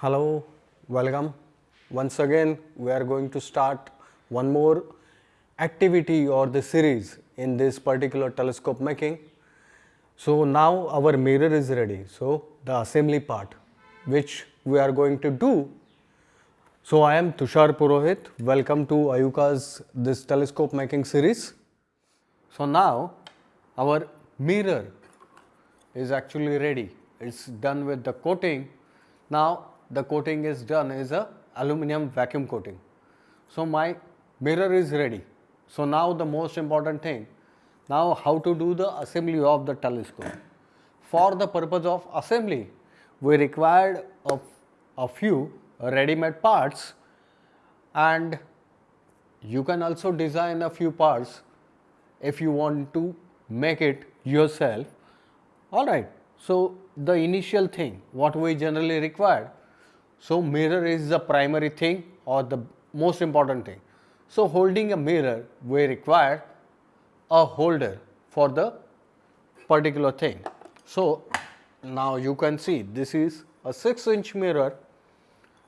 Hello, welcome. Once again, we are going to start one more activity or the series in this particular telescope making. So, now our mirror is ready. So, the assembly part which we are going to do. So, I am Tushar Purohit. Welcome to IUCAA's this telescope making series. So, now our mirror is actually ready. It's done with the coating. Now, the coating is done is a aluminum vacuum coating. So, my mirror is ready. So, now the most important thing, now how to do the assembly of the telescope. For the purpose of assembly, we required a, a few ready-made parts and you can also design a few parts if you want to make it yourself. Alright, so the initial thing what we generally require so, mirror is the primary thing or the most important thing. So, holding a mirror we require a holder for the particular thing. So, now you can see this is a 6 inch mirror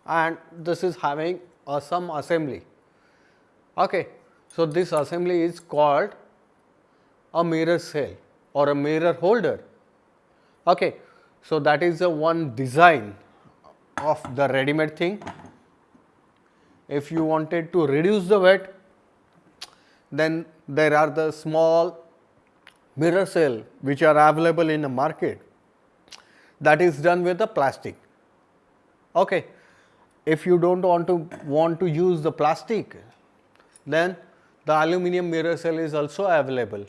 and this is having a some assembly. Okay. So, this assembly is called a mirror cell or a mirror holder. Okay. So, that is the one design of the ready made thing. If you wanted to reduce the weight, then there are the small mirror cell which are available in the market that is done with the plastic. Okay. If you do not want to want to use the plastic, then the aluminum mirror cell is also available.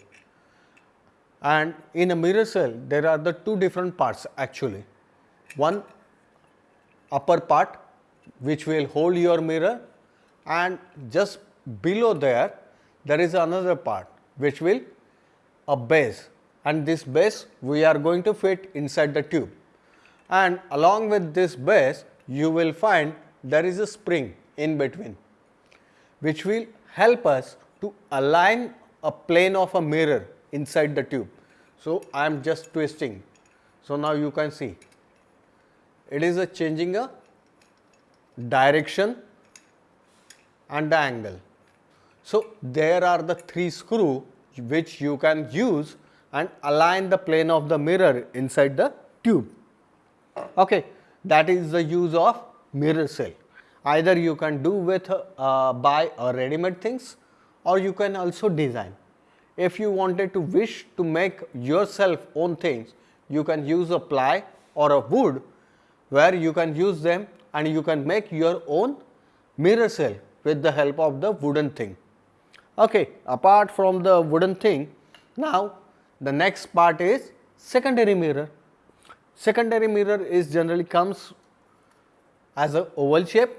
And in a mirror cell, there are the two different parts actually. One upper part which will hold your mirror and just below there, there is another part which will a base and this base we are going to fit inside the tube. And along with this base, you will find there is a spring in between which will help us to align a plane of a mirror inside the tube. So, I am just twisting. So, now you can see it is a changing a direction and the angle. So, there are the three screw which you can use and align the plane of the mirror inside the tube. Okay. That is the use of mirror cell. Either you can do with uh, buy a ready made things or you can also design. If you wanted to wish to make yourself own things, you can use a ply or a wood where you can use them and you can make your own mirror cell with the help of the wooden thing. Okay. Apart from the wooden thing, now the next part is secondary mirror. Secondary mirror is generally comes as a oval shape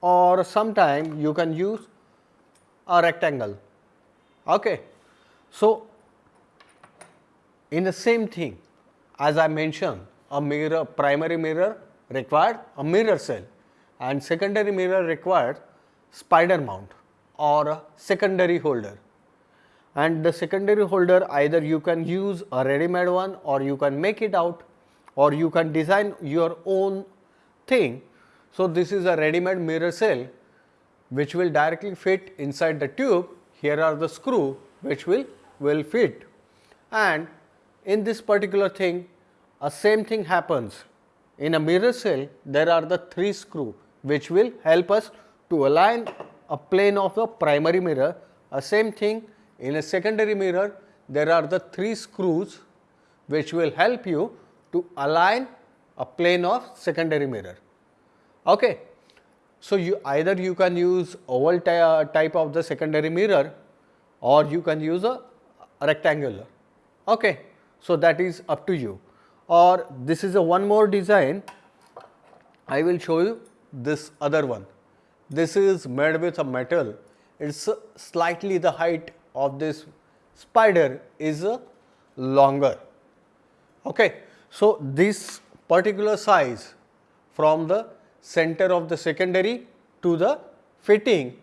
or sometime you can use a rectangle. Okay. So, in the same thing as I mentioned a mirror primary mirror required a mirror cell and secondary mirror required spider mount or a secondary holder. And the secondary holder either you can use a ready made one or you can make it out or you can design your own thing. So, this is a ready made mirror cell which will directly fit inside the tube. Here are the screw which will will fit and in this particular thing a same thing happens in a mirror cell, there are the three screw which will help us to align a plane of the primary mirror. A same thing in a secondary mirror, there are the three screws which will help you to align a plane of secondary mirror. Okay. So, you either you can use oval uh, type of the secondary mirror or you can use a rectangular. Okay. So, that is up to you or this is a one more design I will show you this other one. This is made with a metal, it is slightly the height of this spider is longer. Okay. So, this particular size from the center of the secondary to the fitting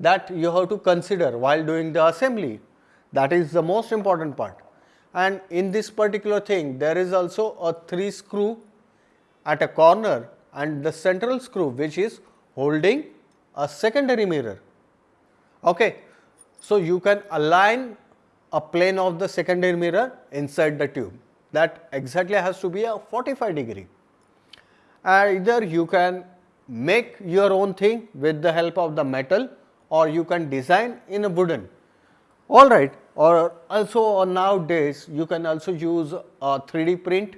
that you have to consider while doing the assembly that is the most important part and in this particular thing there is also a 3 screw at a corner and the central screw which is holding a secondary mirror. Okay. So, you can align a plane of the secondary mirror inside the tube that exactly has to be a 45 degree. Either you can make your own thing with the help of the metal or you can design in a wooden. Alright, or also nowadays you can also use a 3D print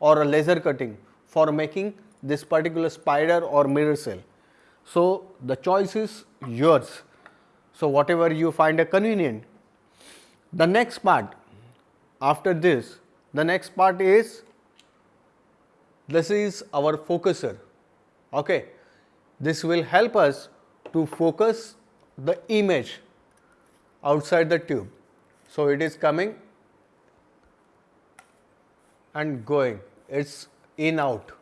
or a laser cutting for making this particular spider or mirror cell. So, the choice is yours. So, whatever you find a convenient. The next part after this, the next part is this is our focuser. Okay. This will help us to focus the image outside the tube. So, it is coming and going, it is in out.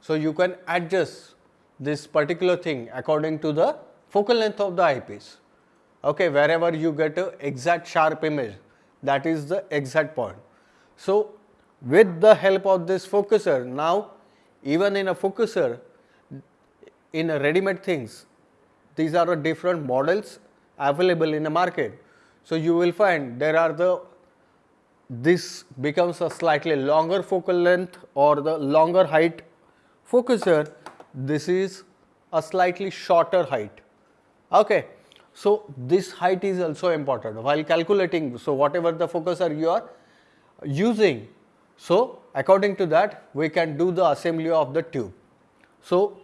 So, you can adjust this particular thing according to the focal length of the eyepiece. Okay, wherever you get a exact sharp image that is the exact point. So, with the help of this focuser now even in a focuser in a ready made things these are the different models available in the market. So, you will find there are the this becomes a slightly longer focal length or the longer height focuser, this is a slightly shorter height. Okay. So, this height is also important while calculating. So, whatever the focuser you are using. So, according to that we can do the assembly of the tube. So,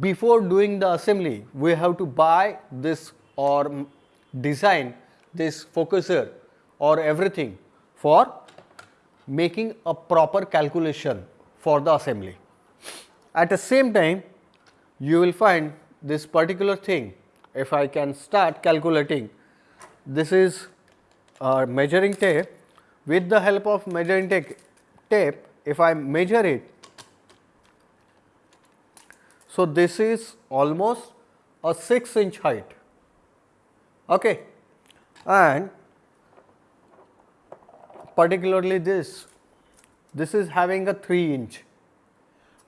before doing the assembly we have to buy this or design this focuser or everything for making a proper calculation for the assembly. At the same time, you will find this particular thing, if I can start calculating, this is a measuring tape. With the help of measuring tape, if I measure it, so this is almost a 6 inch height. Okay. And particularly this, this is having a 3 inch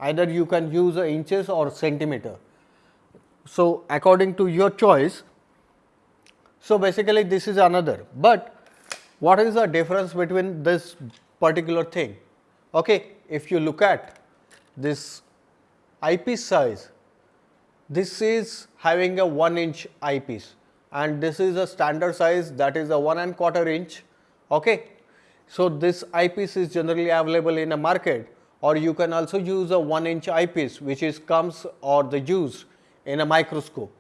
either you can use inches or centimeter. So, according to your choice. So, basically this is another, but what is the difference between this particular thing? Okay, if you look at this eyepiece size, this is having a 1 inch eyepiece and this is a standard size that is a 1 and quarter inch. Okay. So, this eyepiece is generally available in a market or you can also use a 1 inch eyepiece which is comes or the used in a microscope.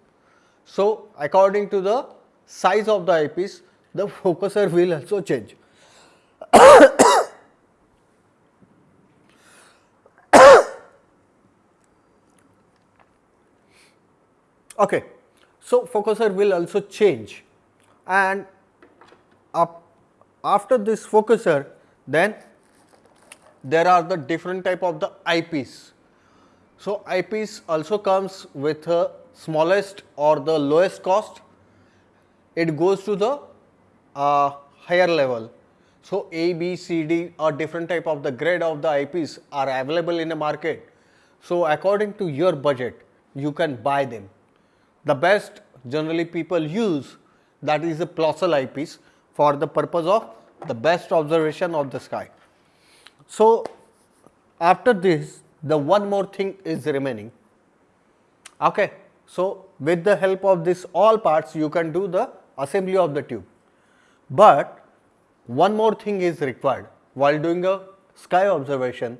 So, according to the size of the eyepiece the focuser will also change. okay. So, focuser will also change and after this focuser then there are the different type of the eyepiece. So, eyepiece also comes with a smallest or the lowest cost, it goes to the uh, higher level. So, A, B, C, D or different type of the grade of the eyepiece are available in the market. So, according to your budget you can buy them. The best generally people use that is a Plössl eyepiece for the purpose of the best observation of the sky. So, after this the one more thing is remaining. Okay. So, with the help of this all parts you can do the assembly of the tube, but one more thing is required while doing a sky observation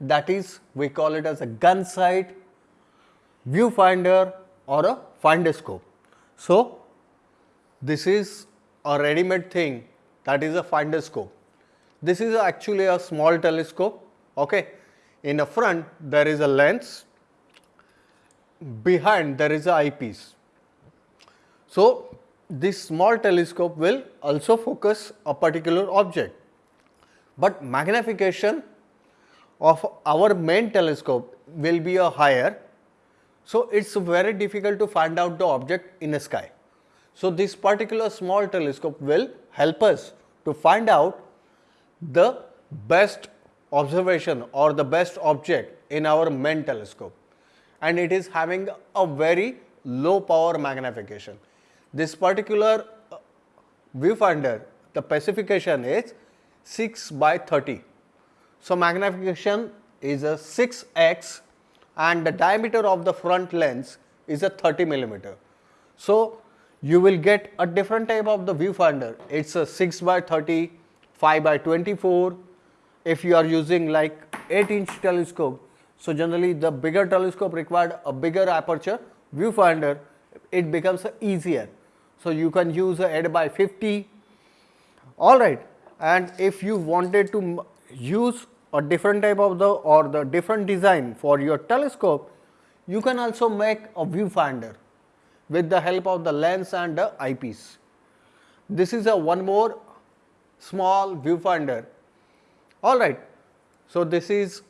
that is we call it as a gun sight, viewfinder or a finder scope. So, this is a ready made thing that is a finder scope. This is actually a small telescope. Okay. In the front there is a lens, behind there is a eyepiece. So, this small telescope will also focus a particular object, but magnification of our main telescope will be a higher. So, it is very difficult to find out the object in the sky. So, this particular small telescope will help us to find out the best observation or the best object in our main telescope. and it is having a very low power magnification. This particular uh, viewfinder, the specification is 6 by 30. So, magnification is a 6x and the diameter of the front lens is a 30 millimeter. So, you will get a different type of the viewfinder. It is a 6 by 30, 5 by 24. If you are using like 8 inch telescope, so generally the bigger telescope required a bigger aperture viewfinder, it becomes easier. So, you can use a 8 by 50, alright. And if you wanted to use a different type of the or the different design for your telescope, you can also make a viewfinder with the help of the lens and the eyepiece. This is a one more small viewfinder. All right. So, this is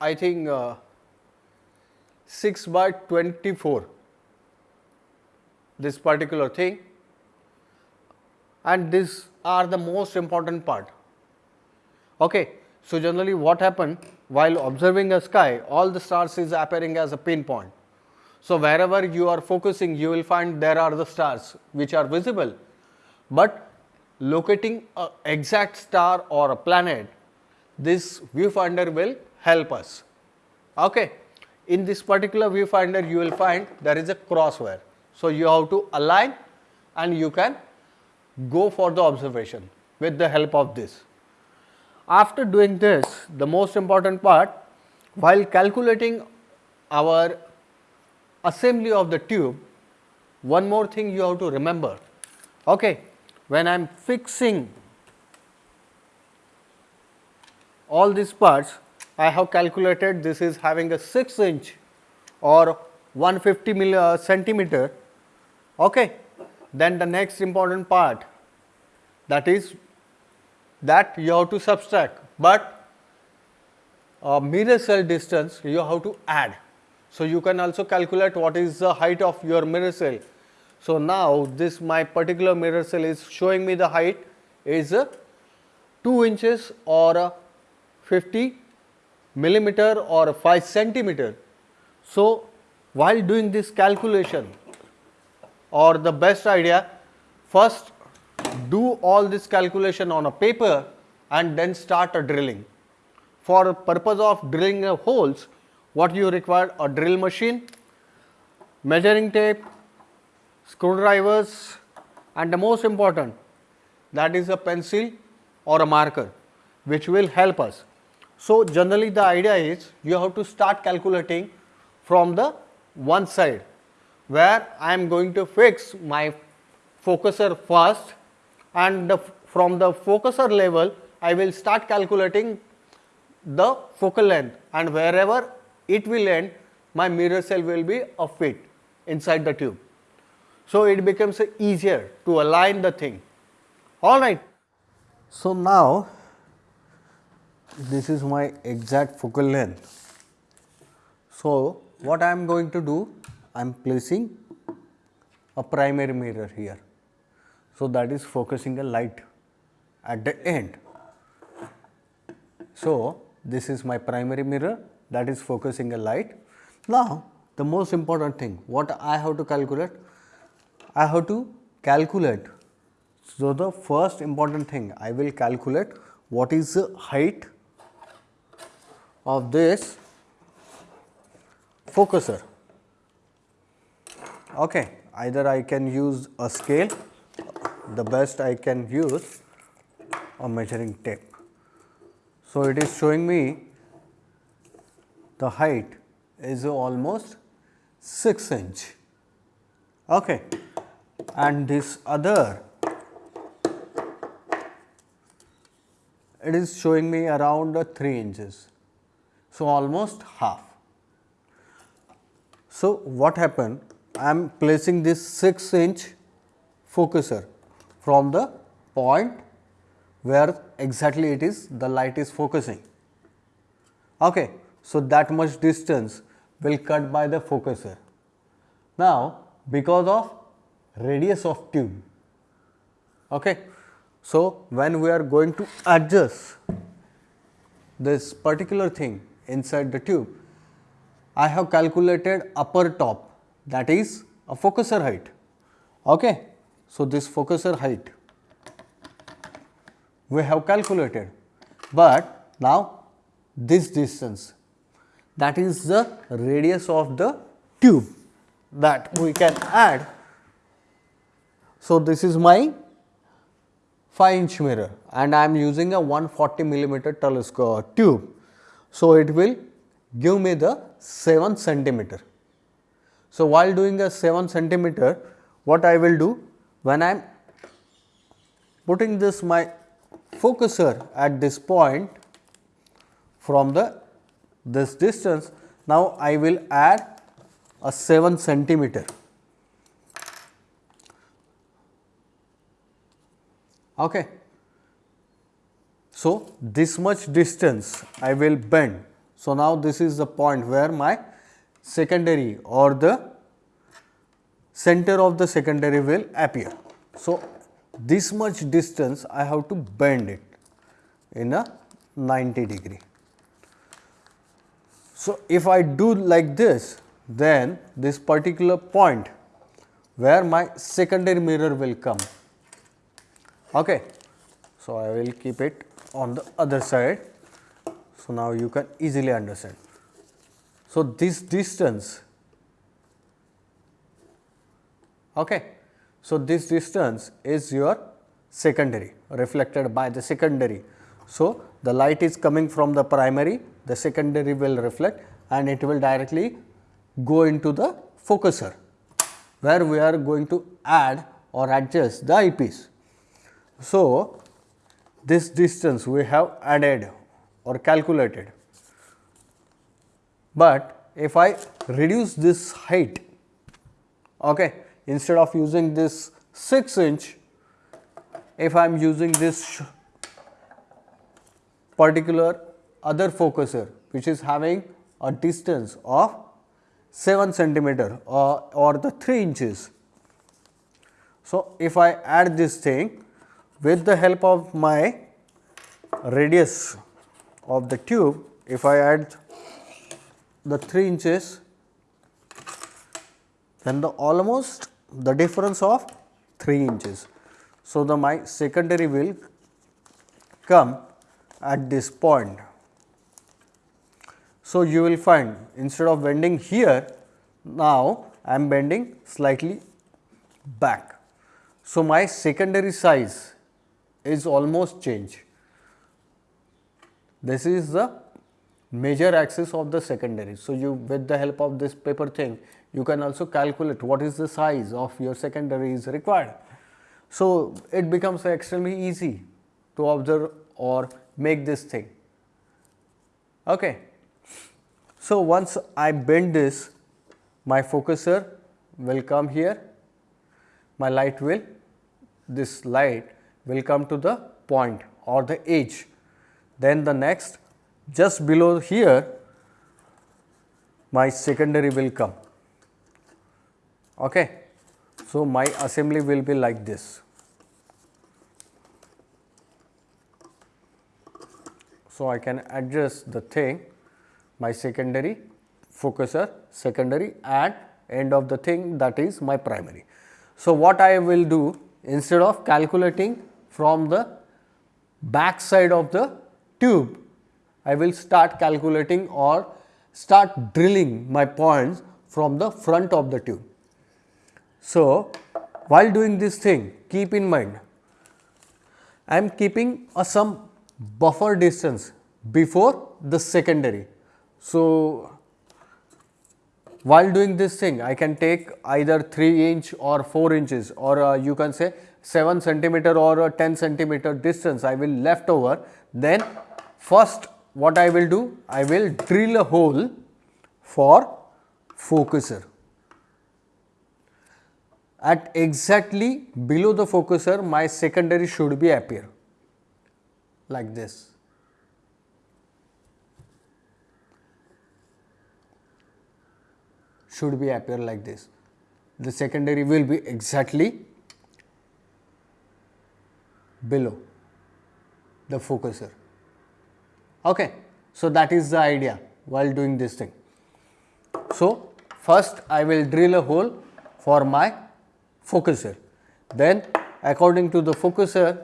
I think uh, 6 by 24 this particular thing and these are the most important part. Okay. So, generally what happen while observing a sky all the stars is appearing as a pinpoint. So, wherever you are focusing you will find there are the stars which are visible, but locating a exact star or a planet this viewfinder will help us. Okay. In this particular viewfinder you will find there is a crosswire. So, you have to align and you can go for the observation with the help of this. After doing this the most important part while calculating our assembly of the tube one more thing you have to remember. Okay when I am fixing all these parts I have calculated this is having a 6 inch or 150 milli, uh, centimeter. Okay then the next important part that is that you have to subtract but uh, mirror cell distance you have to add so, you can also calculate what is the height of your mirror cell. So, now this my particular mirror cell is showing me the height is 2 inches or 50 millimeter or 5 centimeter. So, while doing this calculation or the best idea first do all this calculation on a paper and then start a drilling. For purpose of drilling holes what you require a drill machine, measuring tape, screwdrivers and the most important that is a pencil or a marker which will help us. So, generally the idea is you have to start calculating from the one side where I am going to fix my focuser first and the, from the focuser level I will start calculating the focal length and wherever it will end my mirror cell will be a fit inside the tube. So, it becomes easier to align the thing alright. So, now this is my exact focal length. So, what I am going to do I am placing a primary mirror here. So, that is focusing a light at the end. So, this is my primary mirror that is focusing a light. Now, the most important thing what I have to calculate? I have to calculate. So, the first important thing I will calculate what is the height of this focuser. Okay. Either I can use a scale, the best I can use a measuring tape. So, it is showing me the height is almost 6 inch. Okay. And this other it is showing me around 3 inches. So almost half. So what happened? I am placing this 6 inch focuser from the point where exactly it is the light is focusing okay so, that much distance will cut by the focuser. Now, because of radius of tube. Okay. So, when we are going to adjust this particular thing inside the tube, I have calculated upper top that is a focuser height. Okay. So, this focuser height we have calculated, but now this distance that is the radius of the tube that we can add. So, this is my 5 inch mirror and I am using a 140 millimeter telescope tube. So, it will give me the 7 centimeter. So, while doing a 7 centimeter what I will do when I am putting this my focuser at this point from the this distance now I will add a 7 centimeter. Okay. So, this much distance I will bend. So, now this is the point where my secondary or the center of the secondary will appear. So, this much distance I have to bend it in a 90 degree. So, if I do like this then this particular point where my secondary mirror will come. Okay. So, I will keep it on the other side. So, now you can easily understand. So, this distance okay. So, this distance is your secondary reflected by the secondary. So, the light is coming from the primary the secondary will reflect and it will directly go into the focuser where we are going to add or adjust the eyepiece. So, this distance we have added or calculated, but if I reduce this height okay, instead of using this 6 inch, if I am using this particular other focuser which is having a distance of 7 centimeter or, or the 3 inches. So, if I add this thing with the help of my radius of the tube, if I add the 3 inches, then the almost the difference of 3 inches. So, the my secondary will come at this point so, you will find instead of bending here, now I am bending slightly back. So, my secondary size is almost changed. This is the major axis of the secondary. So, you with the help of this paper thing, you can also calculate what is the size of your secondary is required. So, it becomes extremely easy to observe or make this thing. Okay. So, once I bend this my focuser will come here my light will this light will come to the point or the edge then the next just below here my secondary will come. Okay? So my assembly will be like this. So i can adjust the thing my secondary focuser secondary and end of the thing that is my primary. So, what I will do instead of calculating from the back side of the tube, I will start calculating or start drilling my points from the front of the tube. So, while doing this thing keep in mind I am keeping a some buffer distance before the secondary so, while doing this thing I can take either 3 inch or 4 inches or uh, you can say 7 centimeter or 10 centimeter distance I will left over then first what I will do I will drill a hole for focuser at exactly below the focuser my secondary should be appear like this should be appear like this. The secondary will be exactly below the focuser. Okay. So, that is the idea while doing this thing. So, first I will drill a hole for my focuser. Then according to the focuser,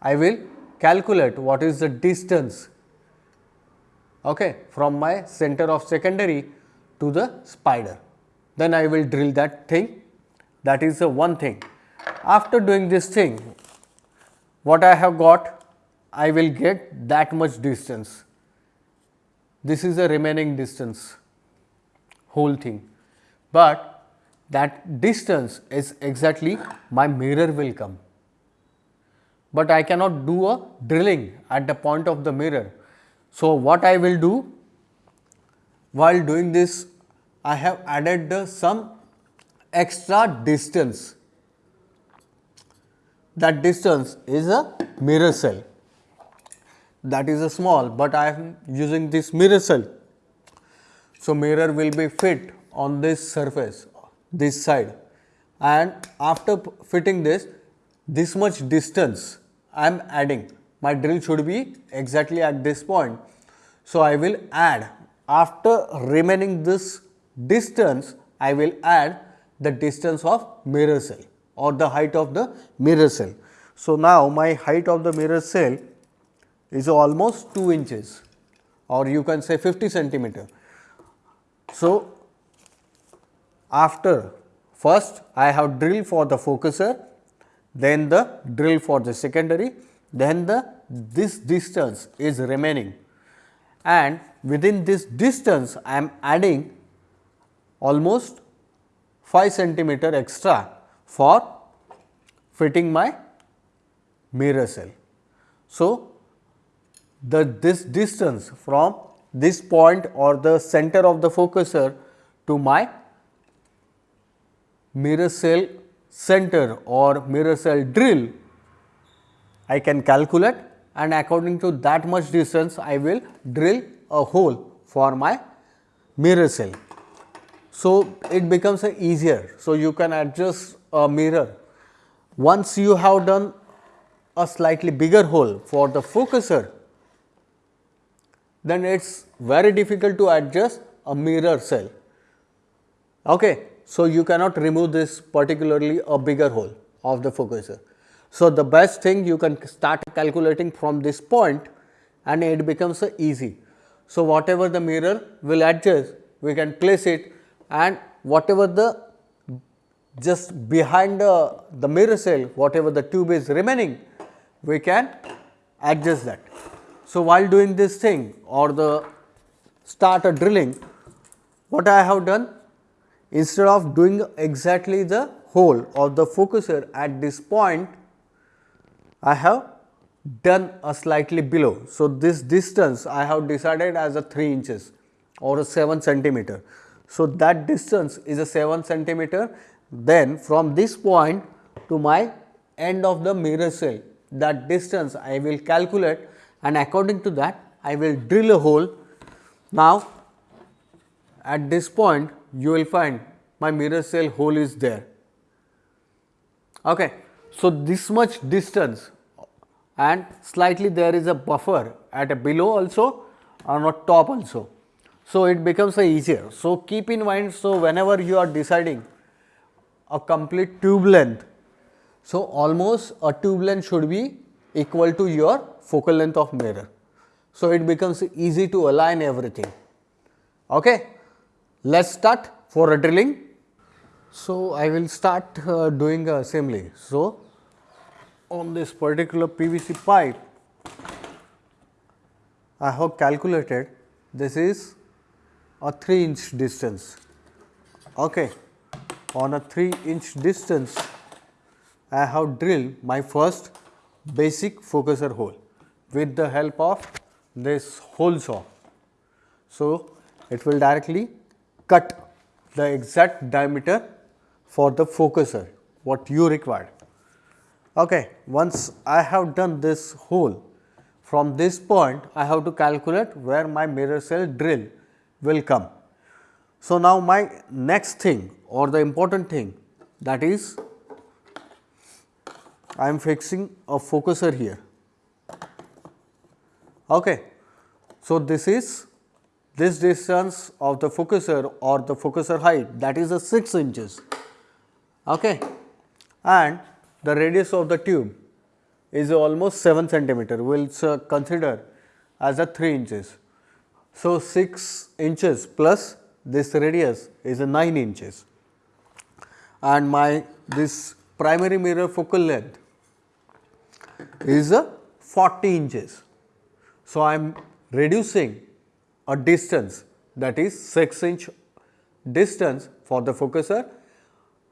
I will calculate what is the distance okay, from my center of secondary to the spider. Then I will drill that thing that is the one thing. After doing this thing, what I have got, I will get that much distance. This is the remaining distance, whole thing. But that distance is exactly my mirror will come. But I cannot do a drilling at the point of the mirror. So, what I will do while doing this I have added the some extra distance that distance is a mirror cell that is a small, but I am using this mirror cell. So, mirror will be fit on this surface this side and after fitting this this much distance I am adding my drill should be exactly at this point. So, I will add after remaining this distance I will add the distance of mirror cell or the height of the mirror cell. So, now my height of the mirror cell is almost 2 inches or you can say 50 centimeter. So, after first I have drill for the focuser, then the drill for the secondary, then the this distance is remaining and within this distance I am adding almost 5 centimeter extra for fitting my mirror cell. So, the this distance from this point or the center of the focuser to my mirror cell center or mirror cell drill I can calculate and according to that much distance I will drill a hole for my mirror cell. So, it becomes easier. So, you can adjust a mirror. Once you have done a slightly bigger hole for the focuser, then it is very difficult to adjust a mirror cell. Okay. So, you cannot remove this particularly a bigger hole of the focuser. So, the best thing you can start calculating from this point and it becomes easy. So, whatever the mirror will adjust we can place it and whatever the just behind the, the mirror cell whatever the tube is remaining we can adjust that. So, while doing this thing or the start a drilling what I have done instead of doing exactly the hole of the focuser at this point I have done a slightly below. So, this distance I have decided as a 3 inches or a 7 centimeter. So, that distance is a 7 centimeter then from this point to my end of the mirror cell that distance I will calculate and according to that I will drill a hole. Now, at this point you will find my mirror cell hole is there. Okay. So, this much distance and slightly there is a buffer at a below also on a top also. So, it becomes easier. So, keep in mind, so whenever you are deciding a complete tube length, so almost a tube length should be equal to your focal length of mirror. So, it becomes easy to align everything. Okay. Let us start for a drilling. So, I will start uh, doing assembly. So, on this particular PVC pipe, I have calculated this is a 3 inch distance. Okay. On a 3 inch distance, I have drilled my first basic focuser hole with the help of this hole saw. So, it will directly cut the exact diameter for the focuser what you require. Okay. Once I have done this hole from this point I have to calculate where my mirror cell drill will come. So, now my next thing or the important thing that is I am fixing a focuser here. Okay. So, this is this distance of the focuser or the focuser height that is a 6 inches okay and the radius of the tube is almost 7 centimeter we will consider as a 3 inches. So, 6 inches plus this radius is a 9 inches and my this primary mirror focal length is a 40 inches. So, I am reducing a distance that is 6 inch distance for the focuser.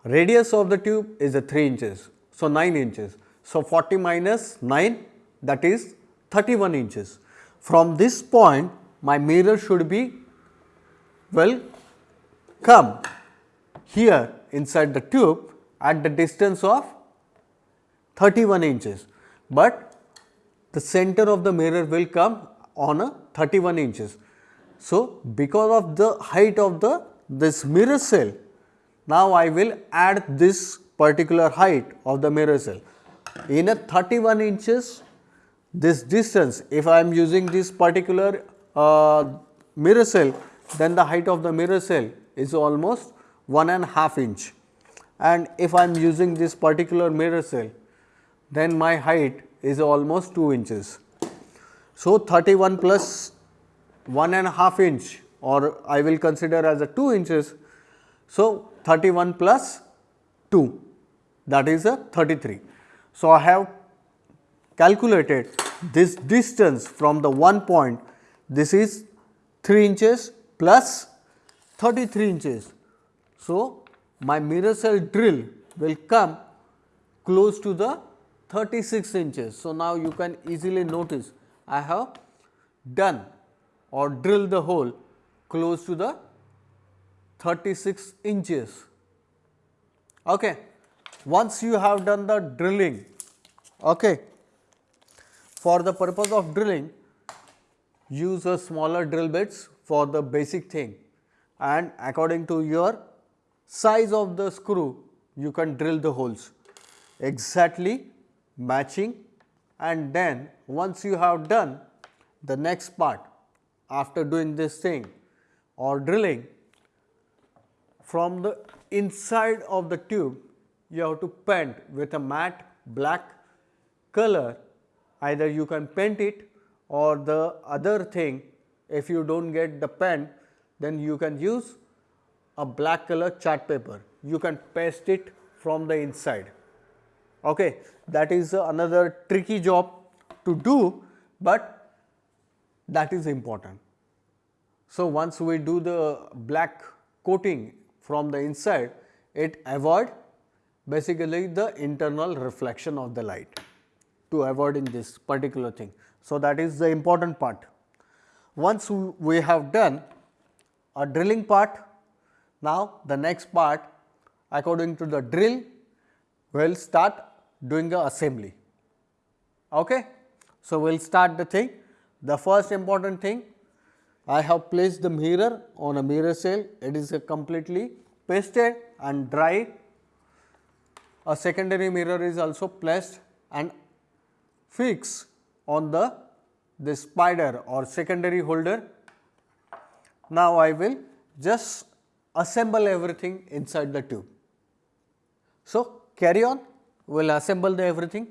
Radius of the tube is a 3 inches. So, 9 inches. So, 40 minus 9 that is 31 inches. From this point my mirror should be well come here inside the tube at the distance of 31 inches, but the center of the mirror will come on a 31 inches. So, because of the height of the this mirror cell, now I will add this particular height of the mirror cell. In a 31 inches this distance if I am using this particular uh, mirror cell then the height of the mirror cell is almost one and half inch and if I am using this particular mirror cell then my height is almost 2 inches. So, 31 plus one and a half inch or I will consider as a 2 inches. So, 31 plus 2 that is a 33. So, I have calculated this distance from the one point this is 3 inches plus 33 inches. So, my mirror cell drill will come close to the 36 inches. So, now you can easily notice I have done or drilled the hole close to the 36 inches. Okay. Once you have done the drilling, okay, for the purpose of drilling, use a smaller drill bits for the basic thing and according to your size of the screw, you can drill the holes exactly matching and then once you have done the next part after doing this thing or drilling from the inside of the tube you have to paint with a matte black color. Either you can paint it or the other thing if you do not get the pen then you can use a black color chart paper. You can paste it from the inside okay that is another tricky job to do but that is important so once we do the black coating from the inside it avoid basically the internal reflection of the light to avoid in this particular thing. So, that is the important part. Once we have done a drilling part, now the next part according to the drill will start doing the assembly. Okay? So, we will start the thing. The first important thing I have placed the mirror on a mirror cell, it is completely pasted and dry. A secondary mirror is also placed and fixed on the this spider or secondary holder. Now, I will just assemble everything inside the tube. So, carry on we will assemble the everything